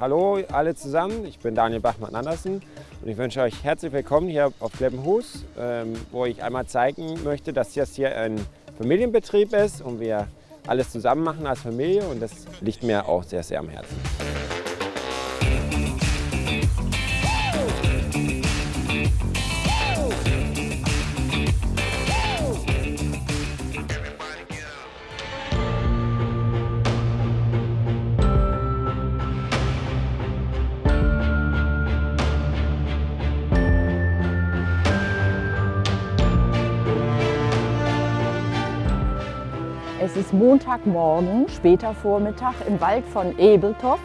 Hallo alle zusammen, ich bin Daniel Bachmann-Andersen und ich wünsche euch herzlich willkommen hier auf Kleppenhus, ähm, wo ich einmal zeigen möchte, dass das hier ein Familienbetrieb ist und wir alles zusammen machen als Familie und das liegt mir auch sehr, sehr am Herzen. Es ist Montagmorgen, später Vormittag im Wald von Ebeltoft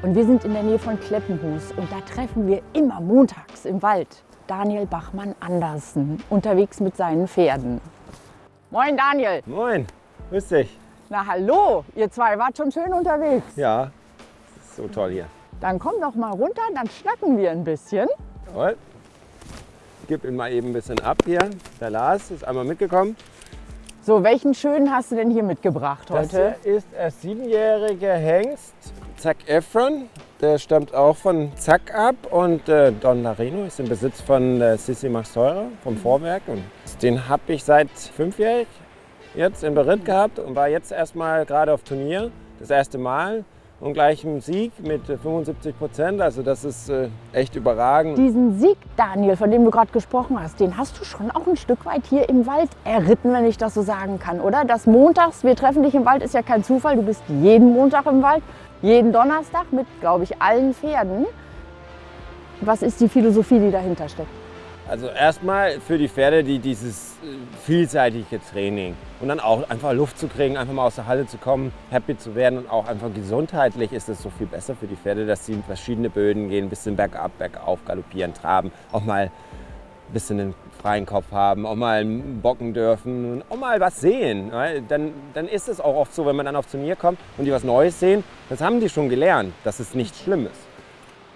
und wir sind in der Nähe von Kleppenhus und da treffen wir immer montags im Wald Daniel Bachmann Andersen unterwegs mit seinen Pferden. Moin Daniel. Moin, grüß dich. Na hallo, ihr zwei wart schon schön unterwegs. Ja, so toll hier. Dann komm doch mal runter, dann schnacken wir ein bisschen. Jawohl. Ich gebe ihn mal eben ein bisschen ab hier. Der Lars ist einmal mitgekommen. So, welchen schönen hast du denn hier mitgebracht Das heute? hier ist ein siebenjähriger Hengst, Zack Efron. Der stammt auch von Zack ab und äh, Don Larino ist im Besitz von äh, Sissi Maxteurer vom Vorwerk. Und den habe ich seit fünfjährig jetzt im Beritt gehabt und war jetzt erstmal gerade auf Turnier, das erste Mal. Und gleich ein Sieg mit äh, 75 Prozent, also das ist äh, echt überragend. Diesen Sieg, Daniel, von dem du gerade gesprochen hast, den hast du schon auch ein Stück weit hier im Wald erritten, wenn ich das so sagen kann, oder? Das montags, wir treffen dich im Wald, ist ja kein Zufall. Du bist jeden Montag im Wald, jeden Donnerstag mit, glaube ich, allen Pferden. Was ist die Philosophie, die dahinter steckt? Also erstmal für die Pferde, die dieses äh, vielseitige Training und dann auch einfach Luft zu kriegen, einfach mal aus der Halle zu kommen, happy zu werden und auch einfach gesundheitlich ist es so viel besser für die Pferde, dass sie in verschiedene Böden gehen, ein bisschen bergab, bergauf, galoppieren, traben, auch mal ein bisschen einen freien Kopf haben, auch mal bocken dürfen und auch mal was sehen. Dann, dann ist es auch oft so, wenn man dann auf Turnier kommt und die was Neues sehen, das haben die schon gelernt, dass es nicht schlimm ist.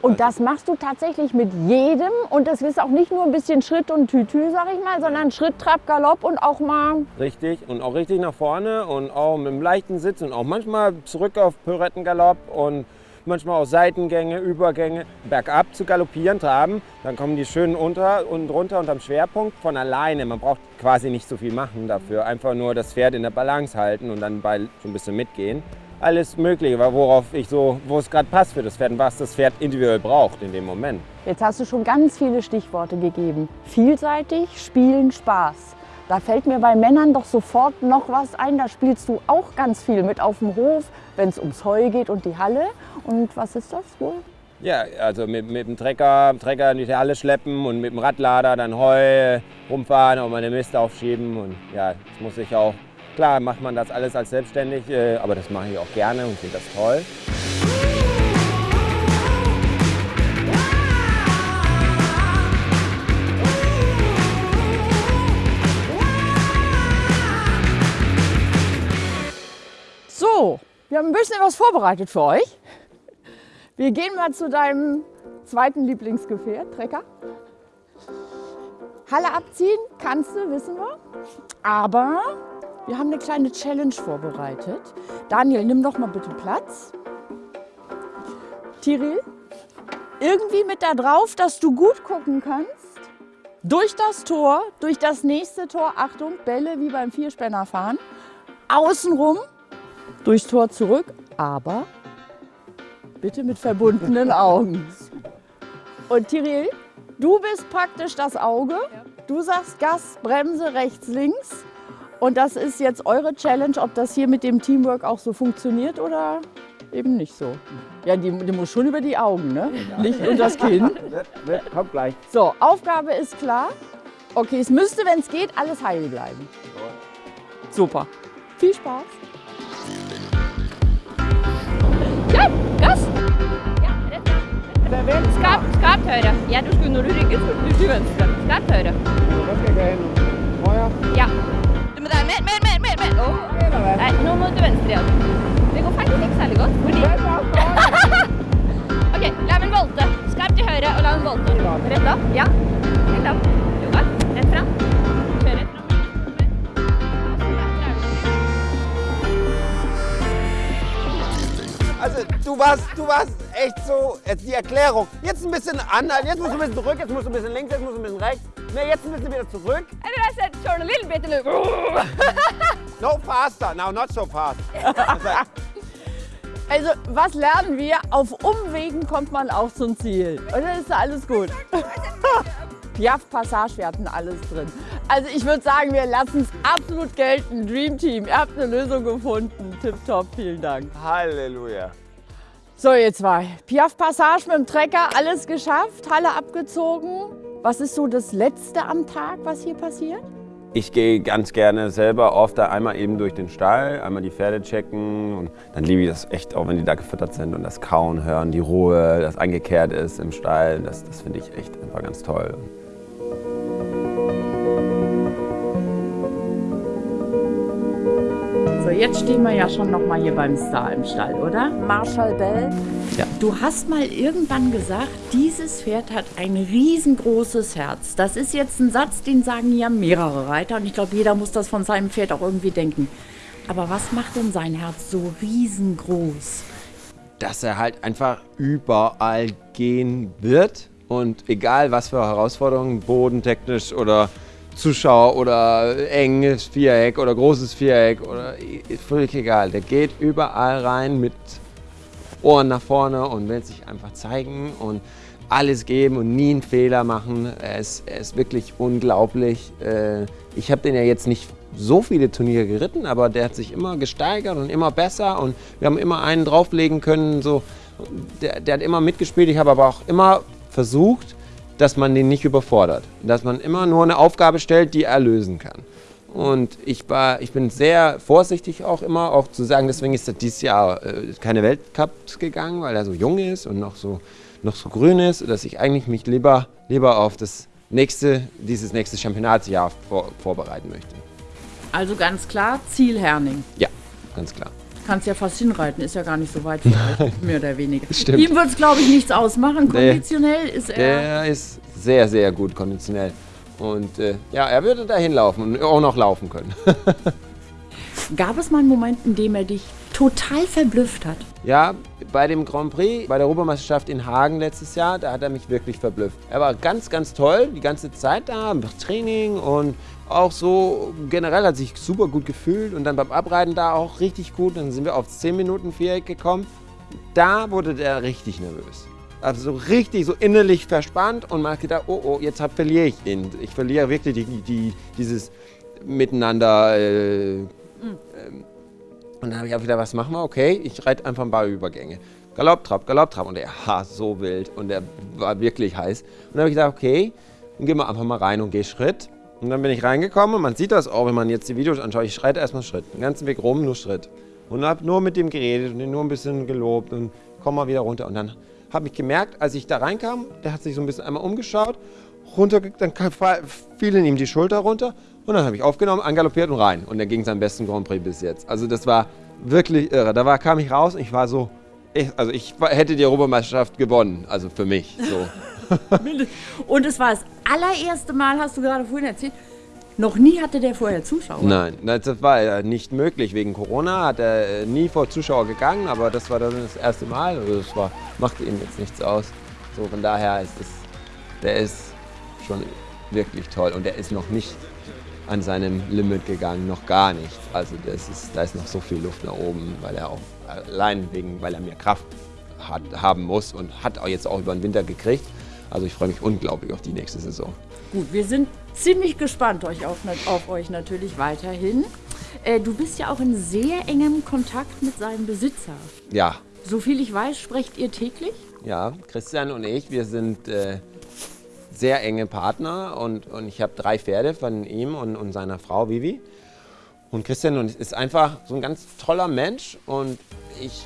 Und das machst du tatsächlich mit jedem und das ist auch nicht nur ein bisschen Schritt und Tütü, sag ich mal, sondern Schritt, Trab, Galopp und auch mal Richtig und auch richtig nach vorne und auch mit einem leichten Sitz und auch manchmal zurück auf Pirouettengalopp und manchmal auch Seitengänge, Übergänge, bergab zu galoppieren, traben. Dann kommen die schön unter und runter unterm Schwerpunkt von alleine. Man braucht quasi nicht so viel machen dafür. Einfach nur das Pferd in der Balance halten und dann bei so ein bisschen mitgehen. Alles Mögliche, worauf ich so, wo es gerade passt für das Pferd und was das Pferd individuell braucht in dem Moment. Jetzt hast du schon ganz viele Stichworte gegeben. Vielseitig, Spielen, Spaß. Da fällt mir bei Männern doch sofort noch was ein. Da spielst du auch ganz viel mit auf dem Hof, wenn es ums Heu geht und die Halle. Und was ist das wohl? Ja, also mit, mit dem Trecker, Trecker in die Halle schleppen und mit dem Radlader dann Heu rumfahren, auch mal den Mist aufschieben. Und ja, das muss ich auch, klar macht man das alles als selbstständig, äh, aber das mache ich auch gerne und finde das toll. So, wir haben ein bisschen was vorbereitet für euch. Wir gehen mal zu deinem zweiten Lieblingsgefährt, Trecker. Halle abziehen kannst du, wissen wir. Aber wir haben eine kleine Challenge vorbereitet. Daniel, nimm doch mal bitte Platz. Tiril, irgendwie mit da drauf, dass du gut gucken kannst. Durch das Tor, durch das nächste Tor, Achtung, Bälle wie beim Vierspännerfahren. Außenrum, durchs Tor zurück, aber bitte mit verbundenen Augen. Und Tiril, du bist praktisch das Auge. Du sagst Gas, Bremse, rechts, links. Und das ist jetzt eure Challenge, ob das hier mit dem Teamwork auch so funktioniert oder eben nicht so. Ja, die, die muss schon über die Augen, ne? Nicht unter das Kinn. Kommt gleich. So, Aufgabe ist klar. Okay, es müsste, wenn es geht, alles heil bleiben. Super. Viel Spaß. Ja! Ja, rett. Skap, skap høyre. Ja, du skulle når du rygger, så du til venstre. Skap høyre. Ja. Mer, mer, mer, mer, mer. Åh. Nei, nå må du venstre igjen. Det går faktisk ikke særlig godt, fordi... ok, la meg volte. Skap til høyre, og la meg volte. Rett opp, ja. Rett opp. Godt. Rett frem. Kjør rett frem. Also du warst, du warst echt so, jetzt die Erklärung. Jetzt ein bisschen anhalten, jetzt musst du ein bisschen zurück, jetzt musst du ein bisschen links, jetzt musst du ein bisschen rechts. Ne, jetzt ein bisschen wieder zurück. And then I said, turn a little bit No faster, now not so fast. Also, was lernen wir? Auf Umwegen kommt man auch zum Ziel. Und dann ist alles gut. Piaf Passage, wir hatten alles drin. Also ich würde sagen, wir lassen es absolut gelten. Dream Team, ihr habt eine Lösung gefunden. Tipptopp, vielen Dank. Halleluja. So, ihr zwei. Piaf Passage mit dem Trecker, alles geschafft, Halle abgezogen. Was ist so das Letzte am Tag, was hier passiert? Ich gehe ganz gerne selber oft da einmal eben durch den Stall, einmal die Pferde checken und dann liebe ich das echt auch, wenn die da gefüttert sind und das Kauen hören, die Ruhe, das eingekehrt ist im Stall, das, das finde ich echt einfach ganz toll. Jetzt stehen wir ja schon noch mal hier beim Star im Stall, oder? Marshall Bell. Ja. Du hast mal irgendwann gesagt, dieses Pferd hat ein riesengroßes Herz. Das ist jetzt ein Satz, den sagen ja mehrere Reiter und ich glaube, jeder muss das von seinem Pferd auch irgendwie denken. Aber was macht denn sein Herz so riesengroß? dass er halt einfach überall gehen wird und egal was für Herausforderungen, bodentechnisch oder Zuschauer oder enges Viereck oder großes Viereck oder völlig egal. Der geht überall rein mit Ohren nach vorne und will sich einfach zeigen und alles geben und nie einen Fehler machen. Er ist, er ist wirklich unglaublich. Äh, Ich habe den ja jetzt nicht so viele Turniere geritten, aber der hat sich immer gesteigert und immer besser und wir haben immer einen drauflegen können. So. Der, der hat immer mitgespielt. Ich habe aber auch immer versucht, dass man den nicht überfordert. Dass man immer nur eine Aufgabe stellt, die er lösen kann. Und ich, war, ich bin sehr vorsichtig auch immer, auch zu sagen, deswegen ist er dieses Jahr äh, keine Weltcups gegangen, weil er so jung ist und noch so, noch so grün ist, dass ich eigentlich mich lieber, lieber auf das nächste, dieses nächste Championatsjahr vor, vorbereiten möchte. Also ganz klar, Ziel Herning. Ja, ganz klar. Kannst ja fast hinreiten, ist ja gar nicht so weit mehr oder weniger. Stimmt. Ihm wird es, glaube ich, nichts ausmachen. Nee. Konditionell ist er. Der ist sehr, sehr gut konditionell. Und äh, ja, er würde dahin laufen und auch noch laufen können. Gab es mal einen Moment, in dem er dich total verblüfft hat? Ja, bei dem Grand Prix, bei der Europameisterschaft in Hagen letztes Jahr, da hat er mich wirklich verblüfft. Er war ganz, ganz toll, die ganze Zeit da, Training und auch so generell hat sich super gut gefühlt und dann beim Abreiten da auch richtig gut. Dann sind wir auf 10 Minuten Viereck gekommen. Da wurde der richtig nervös. Also so richtig so innerlich verspannt und man hat gedacht, oh, oh, jetzt hab, verliere ich ihn. Ich verliere wirklich die, die, dieses Miteinander. Äh, ähm, und dann habe ich auch wieder, was machen wir? Okay, ich reite einfach ein paar Übergänge. Galopp, Trab, Galopp, Trab. Und der war so wild und der war wirklich heiß. Und dann habe ich gedacht, okay, dann gehen wir einfach mal rein und geh Schritt. Und dann bin ich reingekommen und man sieht das auch, wenn man jetzt die Videos anschaut. Ich schreite erstmal Schritt. Den ganzen Weg rum, nur Schritt. Und habe nur mit dem geredet und ihn nur ein bisschen gelobt und komm mal wieder runter. Und dann habe ich gemerkt, als ich da reinkam, der hat sich so ein bisschen einmal umgeschaut, runter, dann kam- fielen ihm die Schulter runter und dann habe ich aufgenommen, angaloppiert und rein. Und er ging seinen besten Grand Prix bis jetzt. Also das war wirklich irre. Da war, kam ich raus und ich war so, ich, also ich hätte die Europameisterschaft gewonnen, also für mich. So. Und es war das allererste Mal, hast du gerade vorhin erzählt, noch nie hatte der vorher Zuschauer. Nein, das war nicht möglich. Wegen Corona hat er äh, nie vor Zuschauer gegangen, aber das war dann das erste Mal. Also das war, machte ihm jetzt nichts aus. So, von daher ist es, der ist schon wirklich toll und der ist noch nicht an seinem Limit gegangen, noch gar nicht. Also das ist, da ist noch so viel Luft nach oben, weil er auch allein wegen, weil er mehr Kraft hat, haben muss und hat auch jetzt auch über den Winter gekriegt. Also ich freue mich unglaublich auf die nächste Saison. Gut, wir sind ziemlich gespannt euch auf, auf euch natürlich weiterhin. Äh, du bist ja auch in sehr engem Kontakt mit seinem Besitzer. Ja, Soviel ich weiß, sprecht ihr täglich? Ja, Christian und ich, wir sind äh, sehr enge Partner und, und ich habe drei Pferde von ihm und, und seiner Frau Vivi. Und Christian ist einfach so ein ganz toller Mensch und ich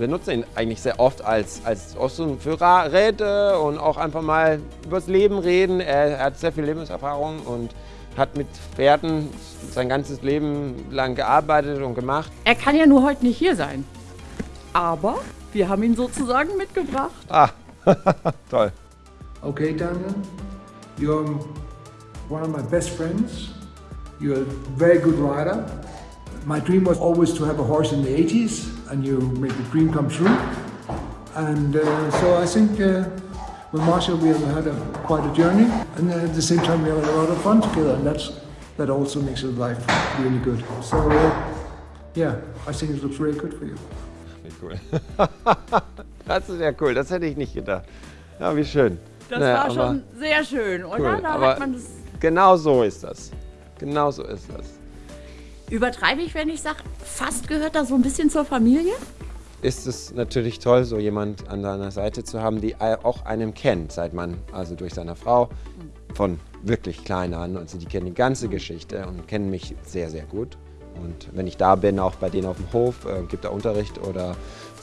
benutze ihn eigentlich sehr oft als, als für Räte und auch einfach mal übers Leben reden. Er, er hat sehr viel Lebenserfahrung und hat mit Pferden sein ganzes Leben lang gearbeitet und gemacht. Er kann ja nur heute nicht hier sein. Aber wir haben ihn sozusagen mitgebracht. Ah, toll. Okay, Daniel, you're one of my best friends. You're a very good rider. My dream was always to have a horse in the 80s, and you made the dream come true. And uh, so I think uh, with Marshall we have had a, quite a journey, and at the same time we have had a lot of fun together, and that's that also makes your life really good. So uh, yeah, I think it looks really good for you. Wie cool. das ist ja cool, das hätte ich nicht gedacht. Ja, wie schön. Das Naja, war aber schon sehr schön, oder? Cool, Da aber hat man das. genau so ist das. Genau so ist das. Übertreibe ich, wenn ich sage, fast gehört das so ein bisschen zur Familie? ist es natürlich toll, so jemand an deiner Seite zu haben, die auch einem kennt, seit man, also durch seine Frau, von wirklich klein an. Also die kennen die ganze Geschichte und kennen mich sehr, sehr gut. Und wenn ich da bin, auch bei denen auf dem Hof, äh, gibt er Unterricht oder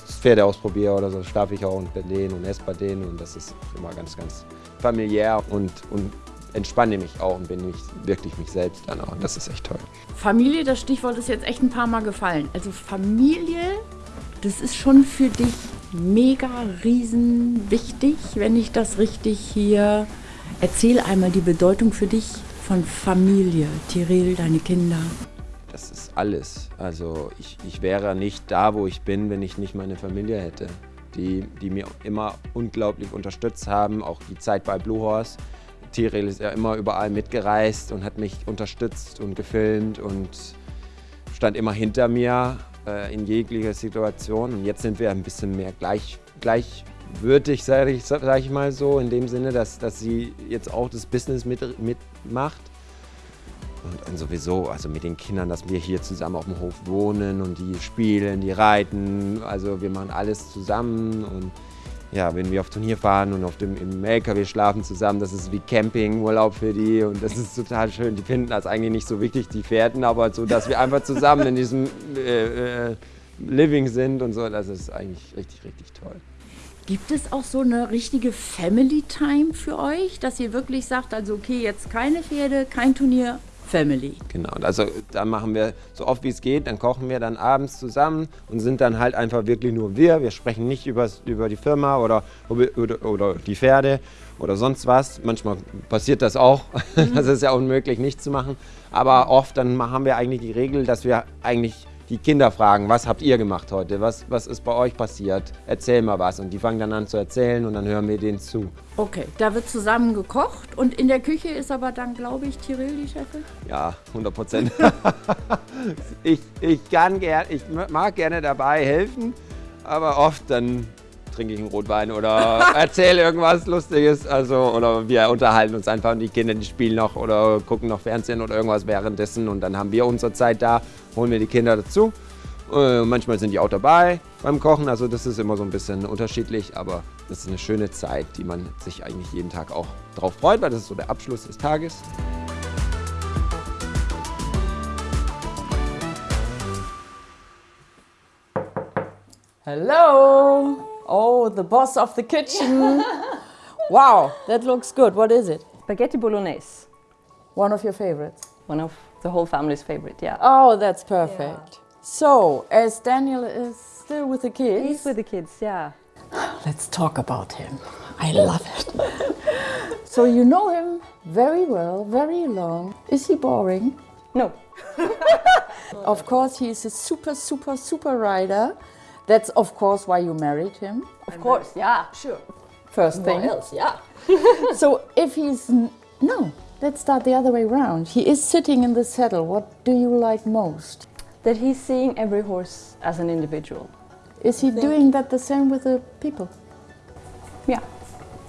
Pferde ausprobiere oder so, schlafe ich auch bei denen und esse bei denen. Und das ist immer ganz, ganz familiär und, und entspanne mich auch und bin mich, wirklich mich selbst dann auch. Und das ist echt toll. Familie, das Stichwort ist jetzt echt ein paar Mal gefallen. Also Familie, das ist schon für dich mega riesen wichtig, wenn ich das richtig hier erzähle einmal die Bedeutung für dich von Familie, Tiril, deine Kinder. Das ist alles. Also ich, ich wäre nicht da, wo ich bin, wenn ich nicht meine Familie hätte. Die, die mir immer unglaublich unterstützt haben, auch die Zeit bei Blue Horse. Tiril ist ja immer überall mitgereist und hat mich unterstützt und gefilmt und stand immer hinter mir äh, in jeglicher Situation. Und jetzt sind wir ein bisschen mehr gleich, gleichwürdig, sage ich, sag ich mal so, in dem Sinne, dass, dass sie jetzt auch das Business mit, mitmacht. Und, und sowieso, also mit den Kindern, dass wir hier zusammen auf dem Hof wohnen und die spielen, die reiten. Also wir machen alles zusammen und ja, wenn wir auf Turnier fahren und auf dem, im LKW schlafen zusammen, das ist wie Campingurlaub für die und das ist total schön. Die finden das eigentlich nicht so wichtig, die Pferden, aber so, dass wir einfach zusammen in diesem äh, äh, Living sind und so, das ist eigentlich richtig, richtig toll. Gibt es auch so eine richtige Family Time für euch, dass ihr wirklich sagt, also okay, jetzt keine Pferde, kein Turnier, Family. Genau, also dann machen wir so oft wie es geht, dann kochen wir dann abends zusammen und sind dann halt einfach wirklich nur wir. Wir sprechen nicht übers, über die Firma oder, oder, oder die Pferde oder sonst was. Manchmal passiert das auch, mhm. das ist ja unmöglich nicht zu machen. Aber oft dann haben wir eigentlich die Regel, dass wir eigentlich die Kinder fragen, was habt ihr gemacht heute? Was, was ist bei euch passiert? Erzähl mal was. Und die fangen dann an zu erzählen und dann hören wir denen zu. Okay, da wird zusammen gekocht und in der Küche ist aber dann, glaube ich, Tiril die Chefin? Ja, 100 Prozent. ich, ich, kann gern, ich mag gerne dabei helfen, aber oft dann trinke ich einen Rotwein oder erzähle irgendwas Lustiges. Also, oder wir unterhalten uns einfach und die Kinder spielen noch oder gucken noch Fernsehen oder irgendwas währenddessen. Und dann haben wir unsere Zeit da, holen wir die Kinder dazu. Äh, manchmal sind die auch dabei beim Kochen. Also das ist immer so ein bisschen unterschiedlich, aber das ist eine schöne Zeit, die man sich eigentlich jeden Tag auch drauf freut, weil das ist so der Abschluss des Tages. Hello! Oh, the boss of the kitchen. wow, that looks good. What is it? Spaghetti bolognese. One of your favorites? One of the whole family's favorite, yeah. Oh, that's perfect. Yeah. So, as Daniel is still with the kids. He's with the kids, yeah. Let's talk about him. I love it. so, you know him very well, very long. Is he boring? No. of course, he's a super, super, super rider. That's of course why you married him. Of course, yeah, sure. First thing. What else? Yeah. so if he's no, let's start the other way around. He is sitting in the saddle. What do you like most? That he's seeing every horse as an individual. Is he doing that the same with the people? Yeah.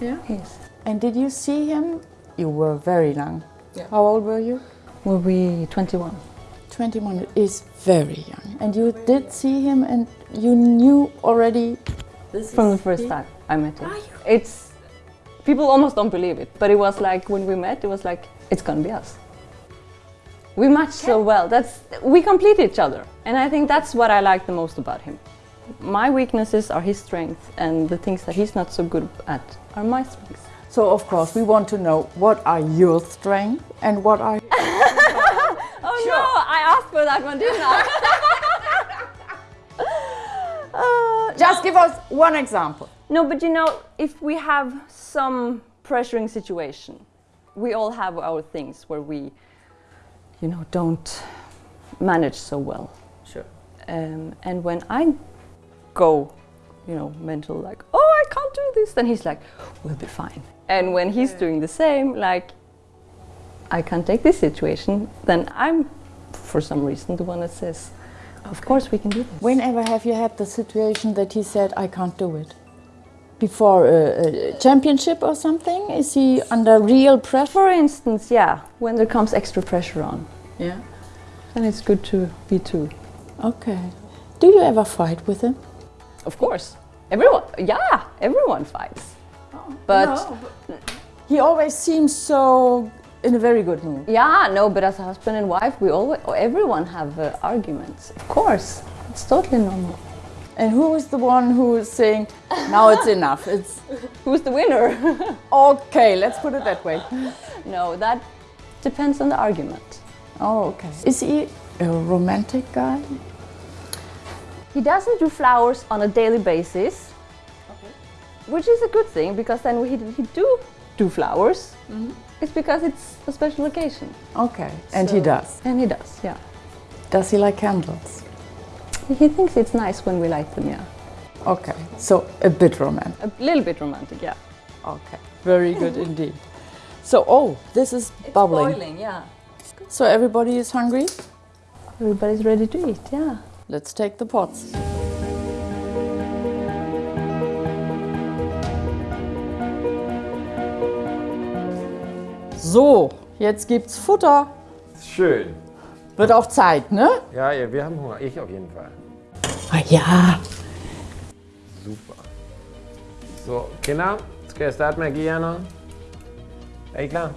Yeah. Yes. And did you see him? You were very young. Yeah. How old were you? Were we 21? 21 is very young. And you did see him and you knew already this from the first time I met him. It's people almost don't believe it, but it was like when we met, it was like it's gonna be us. We match so well. That's we complete each other, and I think that's what I like the most about him. My weaknesses are his strengths, and the things that he's not so good at are my strengths. So of course we want to know what are your strengths and what are Oh sure. no, I asked for that one, didn't I? uh, Just no. give us one example. No, but you know, if we have some pressuring situation, we all have our things where we, you know, don't manage so well. Sure. Um, and when I go you know, mental like, oh, I can't do this, then he's like, we'll be fine. And when he's doing the same, like, I can't take this situation, then I'm, for some reason, the one that says, of course we can do this. Whenever have you had the situation that he said, I can't do it? Before a, a championship or something? Is he under real pressure? For instance, yeah, when there comes extra pressure on, Yeah. then it's good to be two. Okay. Do you ever fight with him? Of course. Everyone, yeah, everyone fights. Oh, but He always seems so in a very good mood. yeah, no, but as a husband and wife, we always, everyone have uh, arguments. Of course, it's totally normal. And who is the one who is saying, now it's enough? It's Who's the winner? okay, let's put it that way. no, that depends on the argument. Oh, okay. Is he a romantic guy? He doesn't do flowers on a daily basis, which is a good thing because then we he do do flowers. It's because it's a special occasion, Okay. And he does. and he does. Yeah, Does he like candles? he thinks it's nice when we light them. Yeah, Okay. So a bit romantic. a little bit romantic. Yeah, Okay. Very good indeed. So, oh, this is bubbling. boiling. Yeah, So everybody is hungry? everybody's ready to eat. Yeah. Let's take the pots. So, jetzt gibt's Futter. Schön. Wird auch Zeit, ne? Ja, ja, wir haben Hunger. Ich auf jeden Fall. Ah ja. Super. Så, Kinder, skal jeg starte med at give jer noget? Er I klar?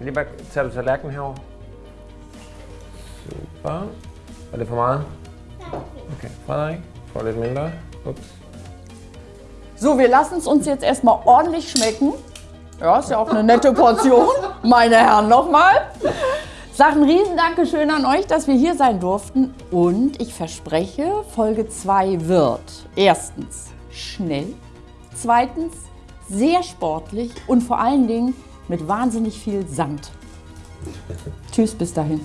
Lige bare tage du tallerkenen herover? Super. Er det for meget? Okay, Frederik, får lidt mindre. Ups. So, wir lassen es uns jetzt erstmal ordentlich schmecken. Ja, ist ja auch eine nette Portion. Meine Herren, nochmal. Sag ein Riesendankeschön an euch, dass wir hier sein durften. Und ich verspreche, Folge 2 wird erstens schnell, zweitens sehr sportlich und vor allen Dingen mit wahnsinnig viel Sand. Tschüss, bis dahin.